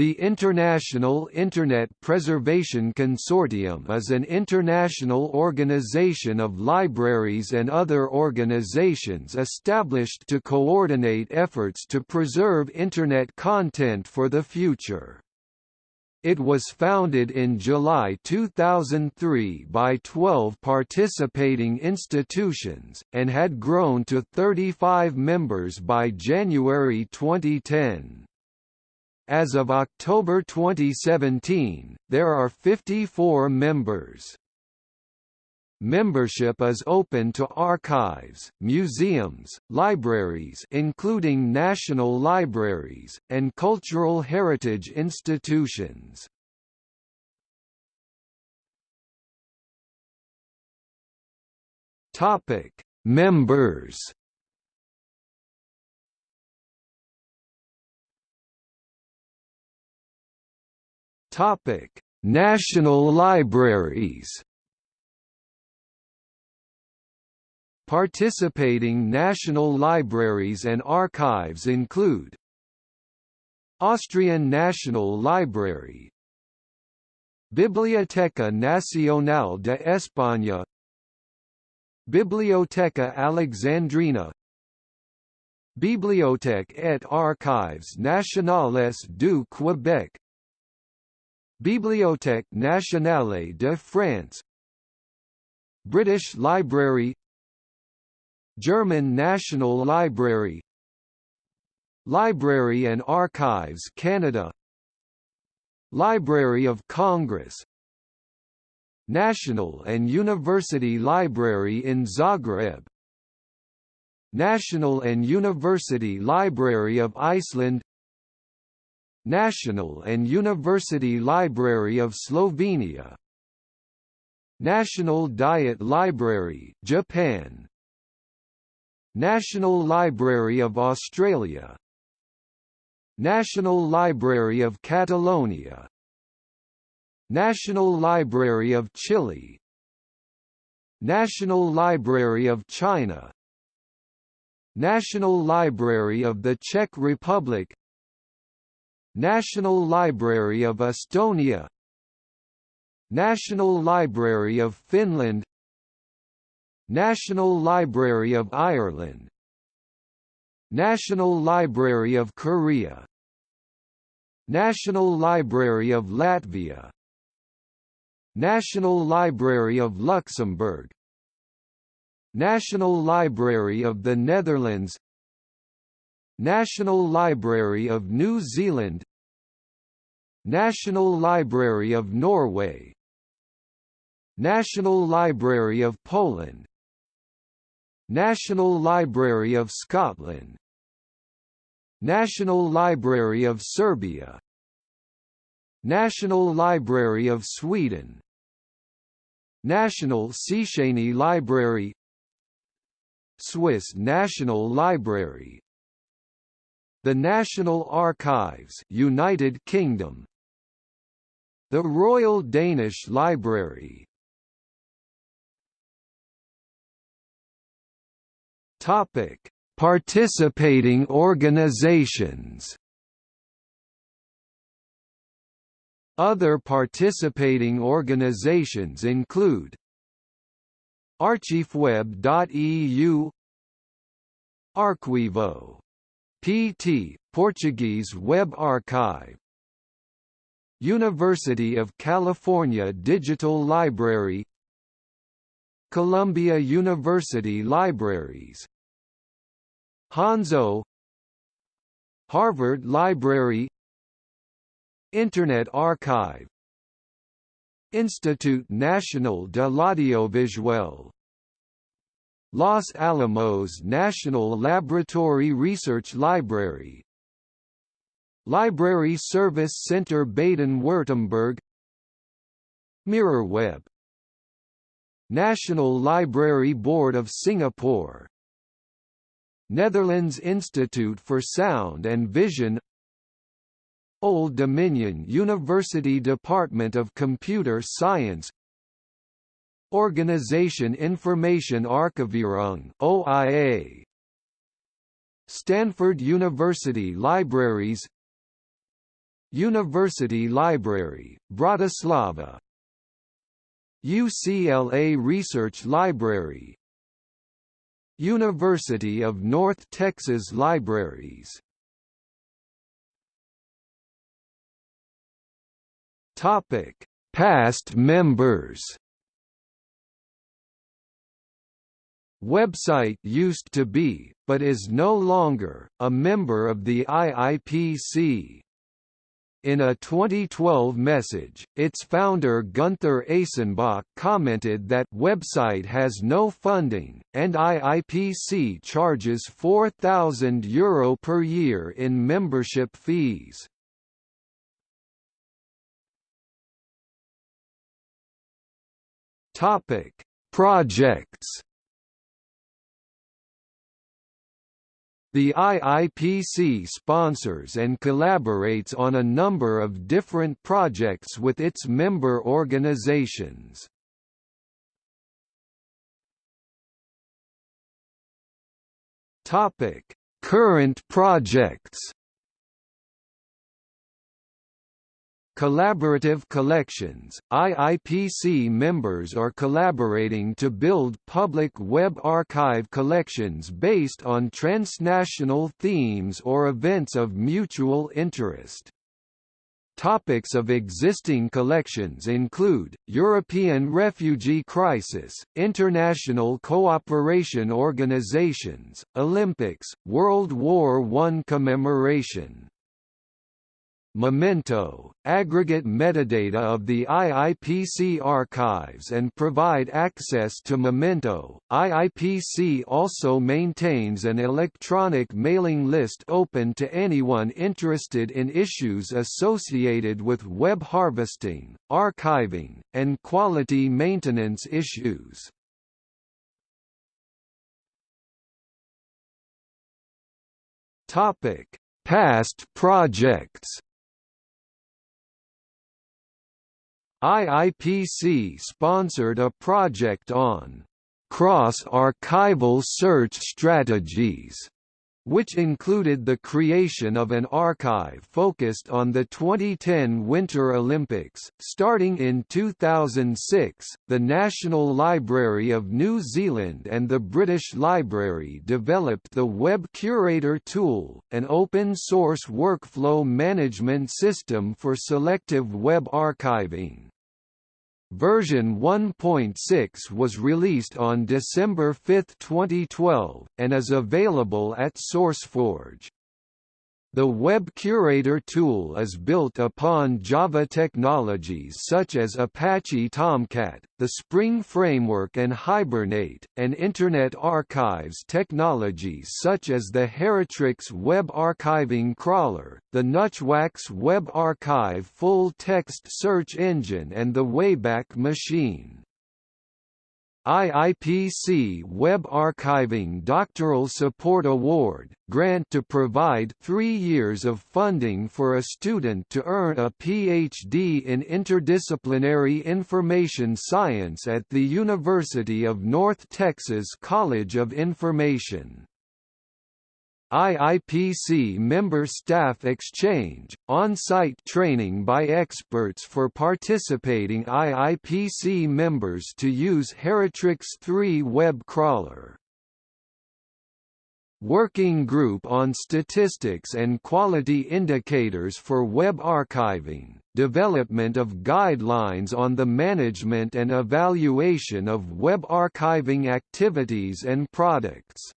The International Internet Preservation Consortium is an international organization of libraries and other organizations established to coordinate efforts to preserve Internet content for the future. It was founded in July 2003 by 12 participating institutions, and had grown to 35 members by January 2010. As of October 2017, there are 54 members. Membership is open to archives, museums, libraries including national libraries, and cultural heritage institutions. Members Topic: National libraries. Participating national libraries and archives include Austrian National Library Biblioteca Nacional de España Biblioteca Alexandrina Bibliothèque et Archives Nationales du Québec Bibliothèque nationale de France. British Library. German National Library. Library and Archives Canada. Library of Congress. National and University Library in Zagreb. National and University Library of Iceland National and University Library of Slovenia National Diet Library Japan National Library of Australia National Library of Catalonia National Library of Chile National Library of China National Library of the Czech Republic National Library of Estonia. National Library of Finland. National Library of Ireland. National Library of Korea. National Library of Latvia. National Library of Luxembourg. National Library of the Netherlands National Library of New Zealand National Library of Norway National Library of Poland National Library of Scotland National Library of Serbia National Library of Sweden National Széchenyi Library Swiss National Library the National Archives United Kingdom. The Royal Danish Library. Topic Participating organizations. Other participating organizations include Archiefweb.eu Arquivo PT, Portuguese Web Archive. University of California Digital Library. Columbia University Libraries. Hanzo. Harvard Library. Internet Archive. Institut National de l'Audiovisuel Los Alamos National Laboratory Research Library. Library Service Center Baden-Württemberg. MirrorWeb National Library Board of Singapore. Netherlands Institute for Sound and Vision. Old Dominion University Department of Computer Science Organisation Information Archivierung OIA Stanford University Libraries. University Library, Bratislava. UCLA Research Library. University of North Texas Libraries. Topic: Past members. WebCite used to be, but is no longer, a member of the IIPC. In a 2012 message, its founder Gunther Eysenbach commented that WebCite has no funding, and IIPC charges €4,000 Euro per year in membership fees. Projects. The IIPC sponsors and collaborates on a number of different projects with its member organizations. Current projects. Collaborative Collections, IIPC members are collaborating to build public web archive collections based on transnational themes or events of mutual interest. Topics of existing collections include, European refugee crisis, international cooperation organizations, Olympics, World War I commemoration, Memento, aggregate metadata of the IIPC archives and provide access to Memento. IIPC also maintains an electronic mailing list open to anyone interested in issues associated with web harvesting, archiving, and quality maintenance issues. Topic: Past projects IIPC sponsored a project on cross-archival search strategies which included the creation of an archive focused on the 2010 Winter Olympics. Starting in 2006, the National Library of New Zealand and the British Library developed the Web Curator tool, an open source workflow management system for selective web archiving. Version 1.6 was released on December 5, 2012, and is available at SourceForge. The Web Curator tool is built upon Java technologies such as Apache Tomcat, the Spring Framework and Hibernate, and Internet Archives technologies such as the Heritrix Web Archiving Crawler, the Nutchwax Web Archive full-text search engine and the Wayback Machine. IIPC Web Archiving Doctoral Support Award, grant to provide three years of funding for a student to earn a Ph.D. in Interdisciplinary Information Science at the University of North Texas College of Information. IIPC member staff exchange, on-site training by experts for participating IIPC members to use Heritrix 3 web crawler. Working Group on Statistics and Quality Indicators for Web Archiving, development of guidelines on the management and evaluation of web archiving activities and products.